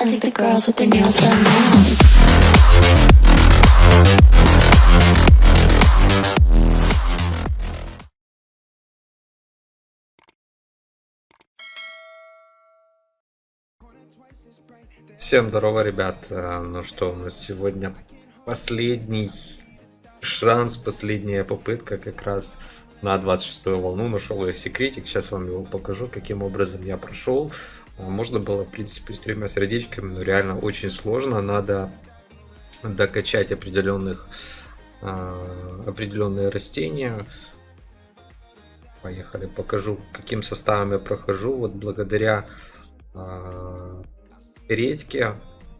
I think the girls with their nails done now. Всем здорово, ребят. Э, Ну что, у нас сегодня последний шанс, последняя попытка как раз на 26 волну. Нашел я секретик, сейчас вам его покажу, каким образом я прошел. Можно было, в принципе, с тремя сердечками, но реально очень сложно. Надо докачать определенных а, определенные растения. Поехали, покажу, каким составом я прохожу. Вот благодаря а, редьке,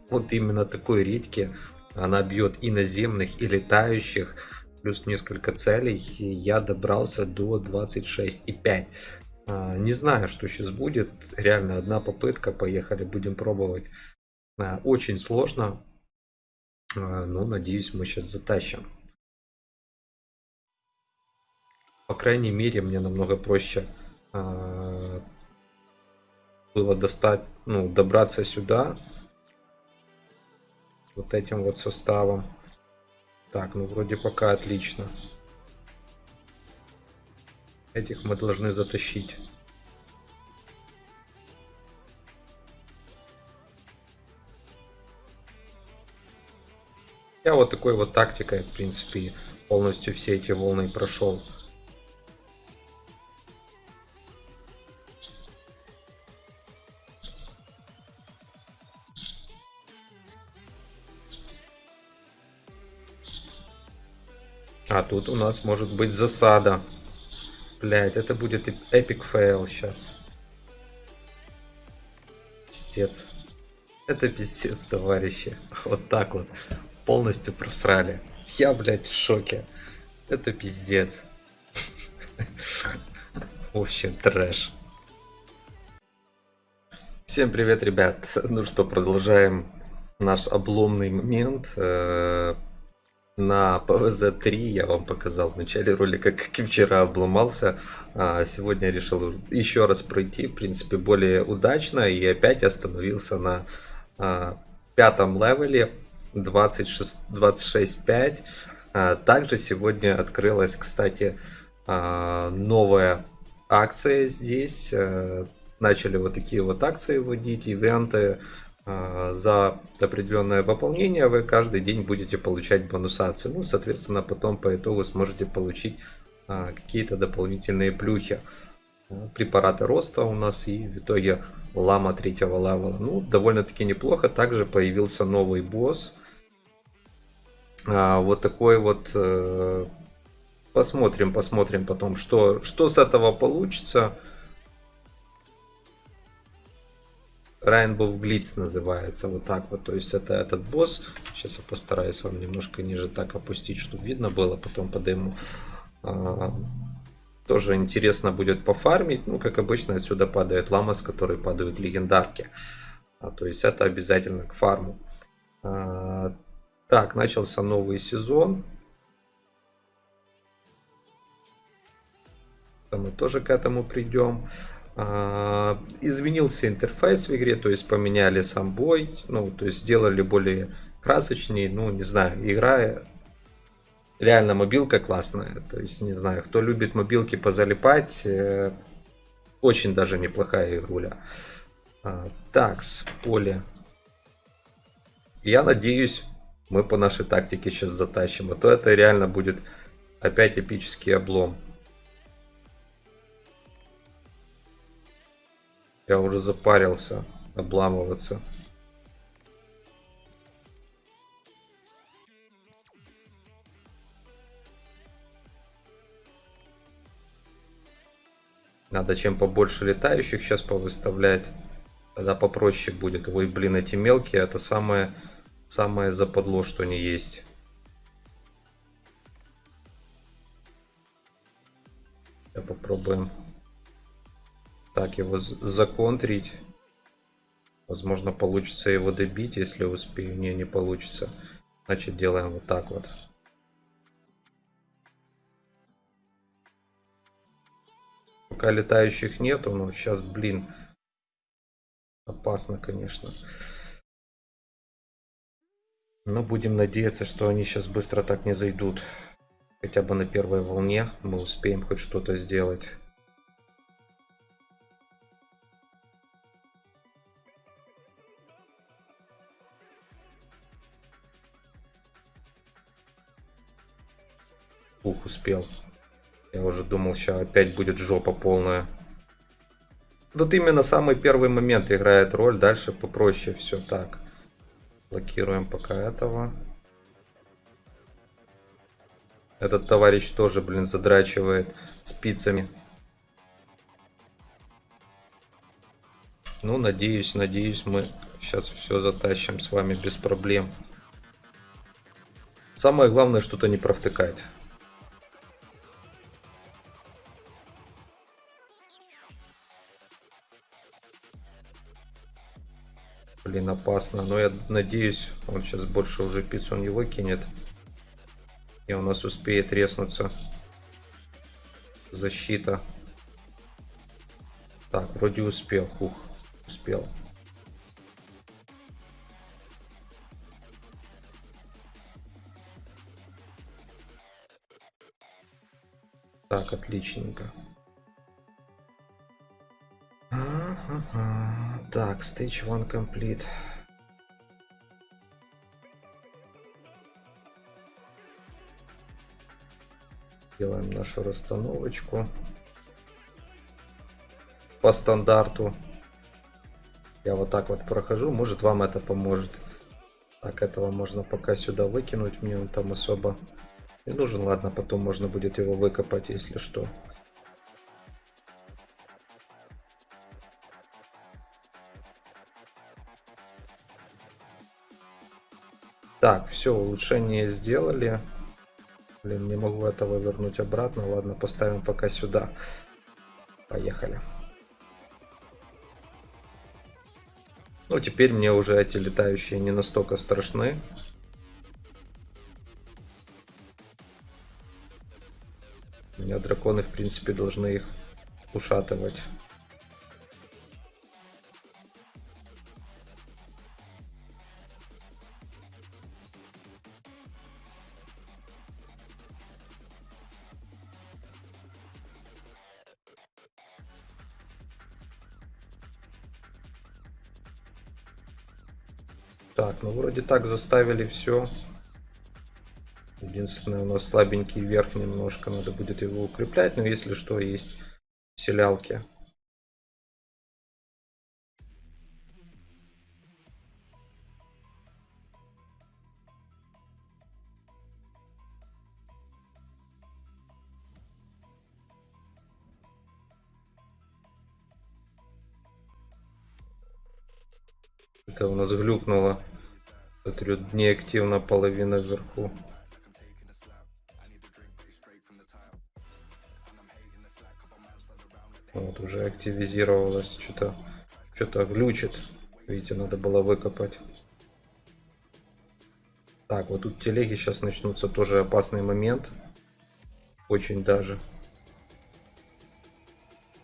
вот именно такой редьке, она бьет и наземных, и летающих, плюс несколько целей, я добрался до 26,5. А, Не знаю, что сейчас будет, реально одна попытка, поехали, будем пробовать. А, Очень сложно, а, но надеюсь мы сейчас затащим. По крайней мере, мне намного проще было достать, ну, добраться сюда вот этим вот составом. Так, ну вроде пока отлично. Этих мы должны затащить. Я вот такой вот тактикой, в принципе, полностью все эти волны прошел. А тут у нас может быть засада. Блять, это будет epic fail сейчас. Пиздец. Это пиздец, товарищи. Вот так вот. Полностью просрали. Я, блядь, в шоке. Это пиздец. В общем, трэш. Всем привет, ребят. Ну что, продолжаем наш обломный момент. На ПВЗ-3 я вам показал в начале ролика, как и вчера обломался. А сегодня решил еще раз пройти, в принципе, более удачно. И опять остановился на а, пятом левеле 26 26.5. А, Также сегодня открылась, кстати, а, новая акция здесь. Э, Начали вот такие вот акции вводить, ивенты. А, За определенное выполнение вы каждый день будете получать бонусацию. Ну, соответственно, потом по итогу сможете получить а, какие-то дополнительные плюхи. А, Препараты роста у нас и в итоге лама третьего левела. Ну, довольно-таки неплохо. Также появился новый босс. Вот такой вот... э, Посмотрим, посмотрим потом, что, что с этого получится. Rainbow Glitz называется, вот так вот, то есть это этот босс, сейчас я постараюсь вам немножко ниже так опустить, чтобы видно было потом по дему. А, Тоже интересно будет пофармить, ну как обычно отсюда падает лама, с которой падают легендарки, А, то есть это обязательно к фарму. А, Так, начался новый сезон, мы тоже к этому придем. А, Изменился интерфейс в игре, то есть поменяли сам бой, ну, то есть сделали более красочнее, ну, не знаю, игра реально мобилка классная, то есть, не знаю, кто любит мобилки позалипать, э, очень даже неплохая игруля. А, Так, с поле. Я надеюсь, мы по нашей тактике сейчас затащим, а то это реально будет опять эпический облом. Я уже запарился обламываться. Надо чем побольше летающих сейчас повыставлять. Тогда попроще будет. Ой, блин, эти мелкие, это самое, самое западло, что не есть. Сейчас попробуем так его законтрить. Возможно, получится его добить, если успею. Не, не получится. Значит, делаем вот так вот. Пока летающих нету, но сейчас, блин, опасно, конечно. Но будем надеяться, что они сейчас быстро так не зайдут. Хотя бы на первой волне мы успеем хоть что-то сделать. Ух, успел. Я уже думал, сейчас опять будет жопа полная. Тут именно самый первый момент играет роль, дальше попроще все так. Блокируем пока этого. Этот товарищ тоже, блин, задрачивает спицами. Ну, надеюсь, надеюсь, мы сейчас все затащим с вами без проблем. Самое главное, что-то не провтыкать. Блин, опасно. Но я надеюсь, он сейчас больше уже пиццу не выкинет. И у нас успеет резнуться. Защита. Так, вроде успел. Ух, успел. Так, отличненько. Так, stage one complete. Делаем нашу расстановочку по стандарту. Я вот так вот прохожу, может вам это поможет. Так, этого можно пока сюда выкинуть, мне он там особо не нужен. Ладно, потом можно будет его выкопать, если что. Так, все, улучшение сделали. Блин, не могу этого вернуть обратно. Ладно, поставим пока сюда. Поехали. Ну, теперь мне уже эти летающие не настолько страшны. У меня драконы, в принципе, должны их ушатывать. Так, ну вроде так заставили все. Единственное, у нас слабенький верх немножко, надо будет его укреплять, но если что, есть селялки. Это у нас глюкнуло. Смотрю, неактивно половина вверху. Вот, уже активизировалось. Что-то что-то глючит. Видите, надо было выкопать. Так, вот тут телеги сейчас начнутся. Тоже опасный момент. Очень даже.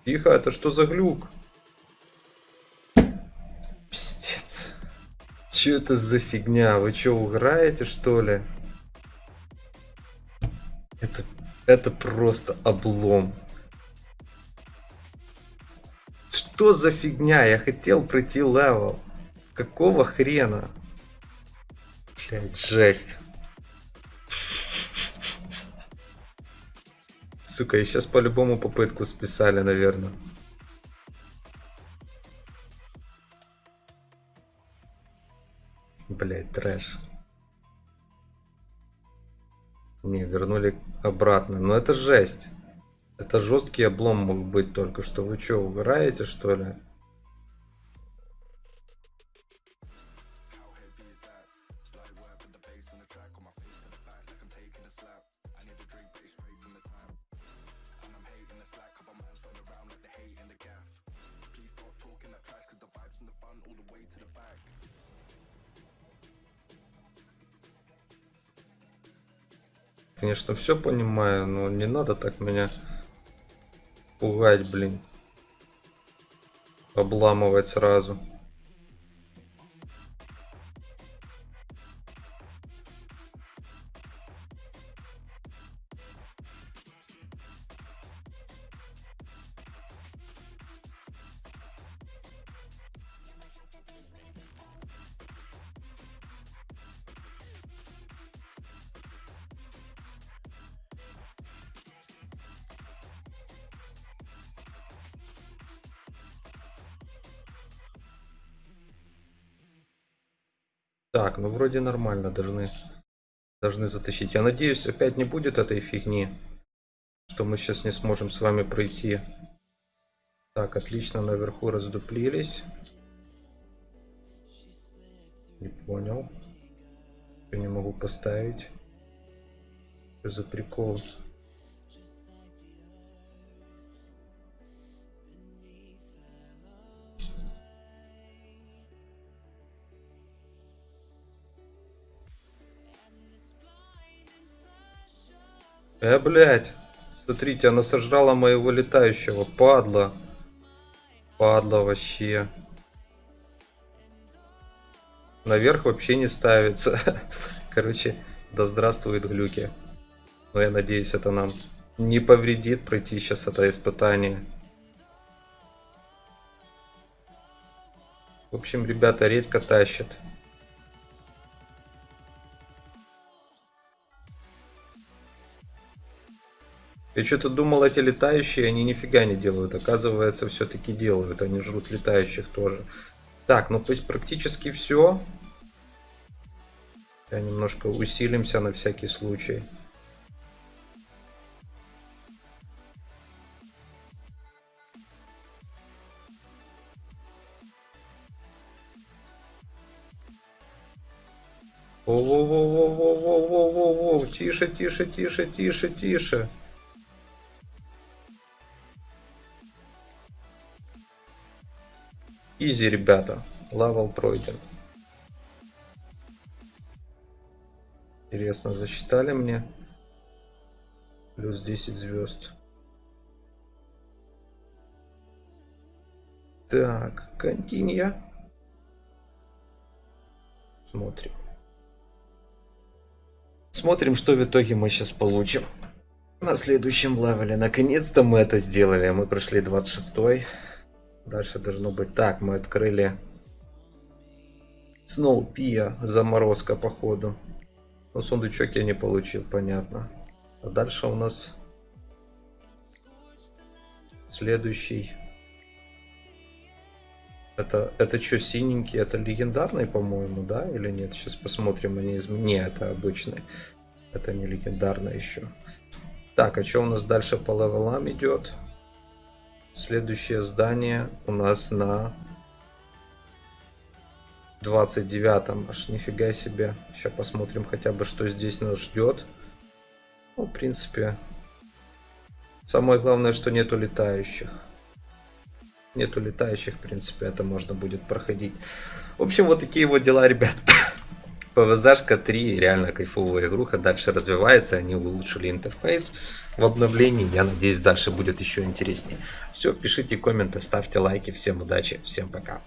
Тихо, это что за глюк? Че это за фигня? Вы что, угораете что ли? Это, это просто облом. Что за фигня? Я хотел пройти level. Какого хрена? Блять, жесть. Сука, и сейчас по-любому попытку списали, наверное. Трэш. Не, вернули обратно. Но это жесть. Это жесткий облом мог быть только что. Вы что, угораете, что ли? Конечно, все понимаю, но не надо так меня пугать, блин. Обламывать сразу. Так, ну вроде нормально должны, должны затащить. Я надеюсь, опять не будет этой фигни, что мы сейчас не сможем с вами пройти. Так, отлично, наверху раздуплились. Не понял. Я не могу поставить. Что за прикол? Э, блядь. Смотрите, она сожрала моего летающего. Падла. Падла вообще. Наверх вообще не ставится. Короче, да здравствует глюки. Но я надеюсь, это нам не повредит пройти сейчас это испытание. В общем, ребята, редко тащит. Я что-то думал, эти летающие, они нифига не делают. Оказывается, все-таки делают. Они жрут летающих тоже. Так, ну то есть практически все. Я немножко усилимся на всякий случай. Воу-воу-воу-воу-воу-воу-воу-воу, тише, тише, тише, тише, тише. Easy, ребята. Level пройден. Интересно, засчитали мне? Плюс 10 звезд. Так, continue. Смотрим. Смотрим, что в итоге мы сейчас получим. На следующем левеле. Наконец-то мы это сделали. Мы прошли 26 -й. Дальше должно быть так. Мы открыли Сноупия. Заморозка, походу. Но сундучок я не получил, понятно. А дальше у нас следующий. Это, это что, синенький? Это легендарный, по-моему, да? Или нет? Сейчас посмотрим. Они из... Не, это обычный. Это не легендарный еще. Так, а что у нас дальше по левелам идет? Следующее здание у нас на 29 аж нифига себе. Сейчас посмотрим хотя бы, что здесь нас ждет. Ну, в принципе, самое главное, что нету летающих. Нету летающих, в принципе, это можно будет проходить. В общем, вот такие вот дела, ребят. PvZ 3 реально кайфовая игруха, дальше развивается, они улучшили интерфейс в обновлении, я надеюсь дальше будет еще интереснее. Все, пишите комменты, ставьте лайки, всем удачи, всем пока.